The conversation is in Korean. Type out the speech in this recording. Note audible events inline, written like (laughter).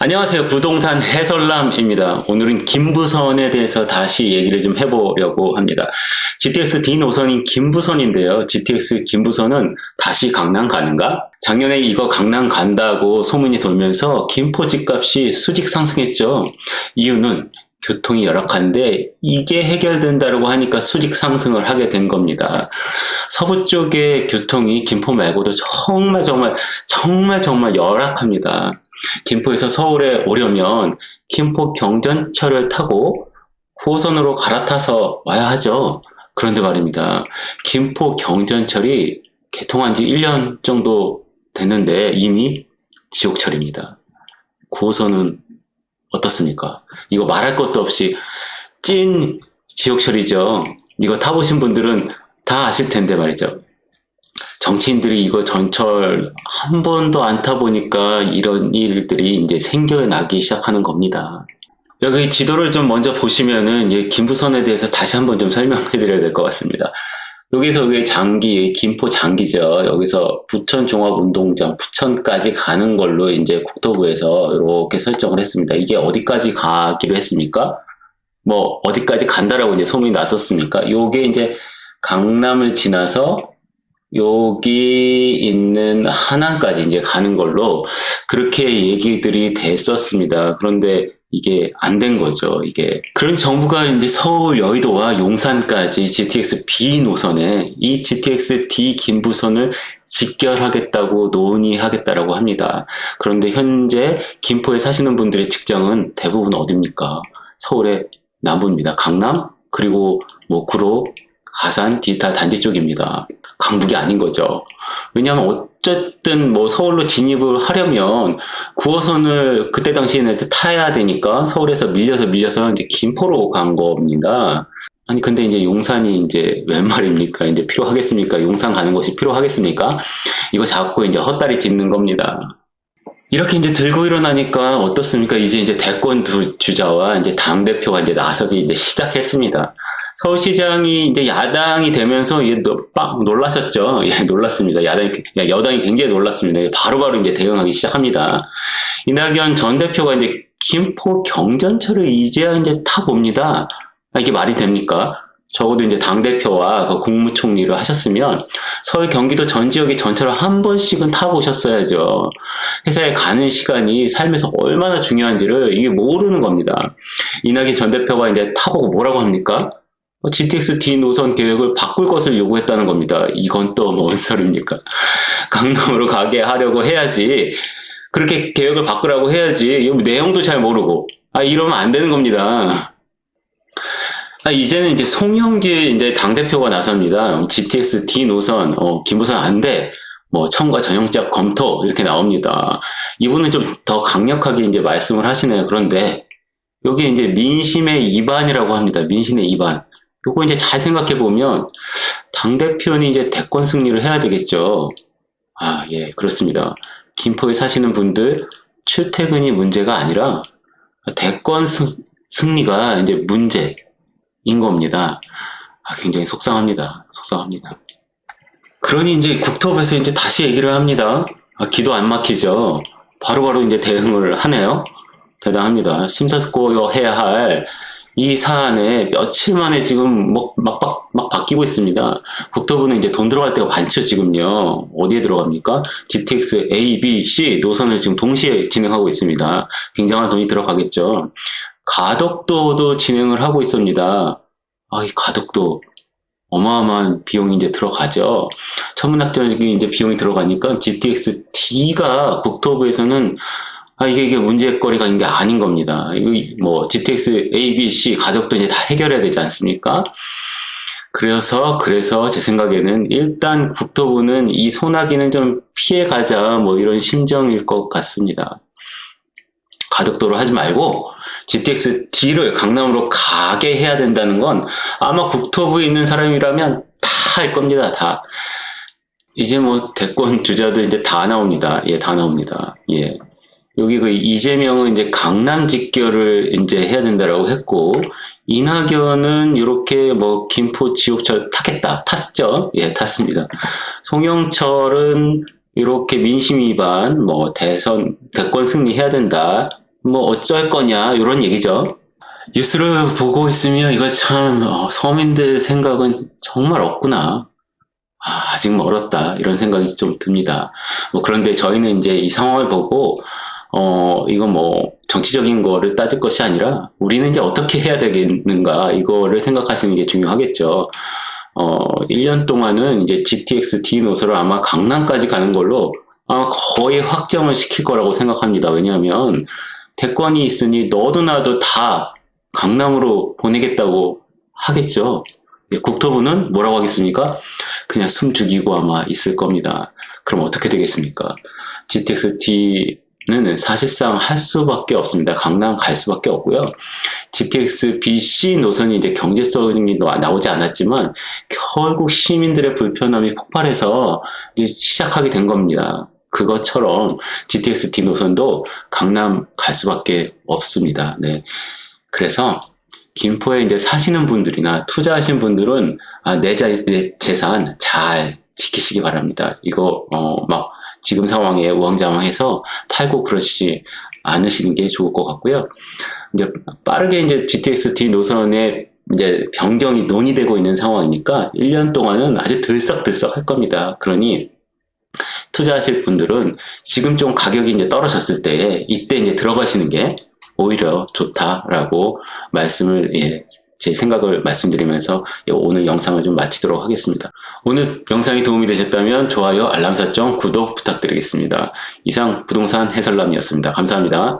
안녕하세요. 부동산 해설남입니다. 오늘은 김부선에 대해서 다시 얘기를 좀 해보려고 합니다. GTX D 노선인 김부선인데요. GTX 김부선은 다시 강남 가는가? 작년에 이거 강남 간다고 소문이 돌면서 김포 집값이 수직 상승했죠. 이유는 교통이 열악한데 이게 해결된다고 하니까 수직 상승을 하게 된 겁니다. 서부 쪽의 교통이 김포 말고도 정말 정말 정말 정말 열악합니다. 김포에서 서울에 오려면 김포 경전철을 타고 9호선으로 갈아타서 와야 하죠. 그런데 말입니다. 김포 경전철이 개통한 지 1년 정도 됐는데 이미 지옥철입니다. 9호선은 어떻습니까? 이거 말할 것도 없이 찐 지옥철이죠. 이거 타보신 분들은 다 아실 텐데 말이죠. 정치인들이 이거 전철 한 번도 안 타보니까 이런 일들이 이제 생겨나기 시작하는 겁니다. 여기 지도를 좀 먼저 보시면은 이 김부선에 대해서 다시 한번 좀 설명해 드려야 될 것 같습니다. 여기서 여기 장기, 김포 장기죠. 여기서 부천 종합운동장, 부천까지 가는 걸로 이제 국토부에서 이렇게 설정을 했습니다. 이게 어디까지 가기로 했습니까? 뭐 어디까지 간다라고 이제 소문이 났었습니까? 요게 이제 강남을 지나서 여기 있는 하남까지 이제 가는 걸로 그렇게 얘기들이 됐었습니다. 그런데 이게 안 된 거죠. 이게 그런 정부가 이제 서울 여의도와 용산까지 GTX B 노선에 이 GTX D 김부선을 직결하겠다고 논의하겠다라고 합니다. 그런데 현재 김포에 사시는 분들의 직장은 대부분 어딥니까? 서울의 남부입니다. 강남 그리고 뭐 구로 가산 디지털 단지 쪽입니다. 강북이 아닌 거죠. 왜냐하면 어쨌든 뭐 서울로 진입을 하려면 9호선을 그때 당시에는 타야 되니까 서울에서 밀려서 밀려서 이제 김포로 간 겁니다. 아니 근데 이제 용산이 이제 웬 말입니까? 이제 필요하겠습니까? 용산 가는 것이 필요하겠습니까? 이거 자꾸 이제 헛다리 짚는 겁니다. 이렇게 이제 들고 일어나니까 어떻습니까? 이제 이제 대권 두 주자와 이제 당 대표가 이제 나서기 이제 시작했습니다. 서울시장이 이제 야당이 되면서 빡 놀라셨죠. (laughs) 예, 놀랐습니다. 야당, 여당이 굉장히 놀랐습니다. 바로바로 바로 이제 대응하기 시작합니다. 이낙연 전 대표가 이제 김포 경전철을 이제야 이제 타봅니다. 아, 이게 말이 됩니까? 적어도 이제 당대표와 그 국무총리를 하셨으면 서울 경기도 전 지역의 전철을 한 번씩은 타보셨어야죠. 회사에 가는 시간이 삶에서 얼마나 중요한지를 이게 모르는 겁니다. 이낙연 전 대표가 이제 타보고 뭐라고 합니까? GTX D 노선 계획을 바꿀 것을 요구했다는 겁니다. 이건 또 뭔 소리입니까? (laughs) 강남으로 가게 하려고 해야지. 그렇게 계획을 바꾸라고 해야지. 내용도 잘 모르고. 아, 이러면 안 되는 겁니다. 아, 이제는 이제 송영길 이제 당대표가 나섭니다. GTX D 노선, 어, 김부선 안 돼. 뭐, 청과 전형적 검토, 이렇게 나옵니다. 이분은 좀 더 강력하게 이제 말씀을 하시네요. 그런데, 여기 이제 민심의 이반이라고 합니다. 민심의 이반. 요거 이제 잘 생각해 보면, 당대표는 이제 대권 승리를 해야 되겠죠. 아, 예, 그렇습니다. 김포에 사시는 분들, 출퇴근이 문제가 아니라, 대권 승리가 이제 문제, 인 겁니다. 아, 굉장히 속상합니다. 속상합니다. 그러니 이제 국토부에서 이제 다시 얘기를 합니다. 아, 기도 안 막히죠. 바로바로 바로 이제 대응을 하네요. 대단합니다. 심사숙고여 해야 할 이 사안에 며칠 만에 지금 막, 막, 막, 막 바뀌고 있습니다. 국토부는 이제 돈 들어갈 때가 많죠, 지금요. 어디에 들어갑니까? GTX A, B, C 노선을 지금 동시에 진행하고 있습니다. 굉장한 돈이 들어가겠죠. 가덕도도 진행을 하고 있습니다. 아, 이 가덕도 어마어마한 비용이 이제 들어가죠. 천문학적인 이제 비용이 들어가니까 GTX D가 국토부에서는 아, 이게, 이게 문제거리가 있는 게 아닌 겁니다. 뭐, GTX A, B, C 가족도 이제 다 해결해야 되지 않습니까? 그래서, 그래서 제 생각에는 일단 국토부는 이 소나기는 좀 피해가자, 뭐 이런 심정일 것 같습니다. 가덕도로 하지 말고, GTX D를 강남으로 가게 해야 된다는 건 아마 국토부에 있는 사람이라면 다 할 겁니다. 다. 이제 뭐 대권 주자들 이제 다 나옵니다. 예, 다 나옵니다. 예. 여기 그 이재명은 이제 강남 직결을 이제 해야 된다라고 했고 이낙연은 이렇게 뭐 김포 지옥철 타겠다 탔죠 예 탔습니다 송영철은 이렇게 민심 위반 뭐 대선 대권 승리해야 된다 뭐 어쩔 거냐 이런 얘기죠. 뉴스를 보고 있으면 이거 참 어, 서민들 생각은 정말 없구나. 아, 아직 멀었다 이런 생각이 좀 듭니다. 뭐 그런데 저희는 이제 이 상황을 보고 어 이거 뭐 정치적인 거를 따질 것이 아니라 우리는 이제 어떻게 해야 되겠는가 이거를 생각하시는 게 중요하겠죠. 어 1년 동안은 이제 GTX D 노선을 아마 강남까지 가는 걸로 아마 거의 확정을 시킬 거라고 생각합니다. 왜냐하면 대권이 있으니 너도 나도 다 강남으로 보내겠다고 하겠죠. 예, 국토부는 뭐라고 하겠습니까? 그냥 숨 죽이고 아마 있을 겁니다. 그럼 어떻게 되겠습니까? GTX T 는 사실상 할 수밖에 없습니다. 강남 갈 수밖에 없고요. GTX BC 노선이 이제 경제성이 나- 나오지 않았지만 결국 시민들의 불편함이 폭발해서 시작하게 된 겁니다. 그것처럼 GTX D 노선도 강남 갈 수밖에 없습니다. 네. 그래서 김포에 이제 사시는 분들이나 투자하신 분들은 아, 내, 자, 내 재산 잘 지키시기 바랍니다. 이거 어, 막 지금 상황에 우왕좌왕해서 팔고 그러시지 않으시는 게 좋을 것 같고요. 이제 빠르게 이제 GTX D 노선에 이제 변경이 논의되고 있는 상황이니까 1년 동안은 아주 들썩들썩 할 겁니다. 그러니 투자하실 분들은 지금 좀 가격이 이제 떨어졌을 때 이때 이제 들어가시는 게 오히려 좋다라고 말씀을 예, 제 생각을 말씀드리면서 예, 오늘 영상을 좀 마치도록 하겠습니다. 오늘 영상이 도움이 되셨다면 좋아요, 알람 설정, 구독 부탁드리겠습니다. 이상 부동산 해설남이었습니다. 감사합니다.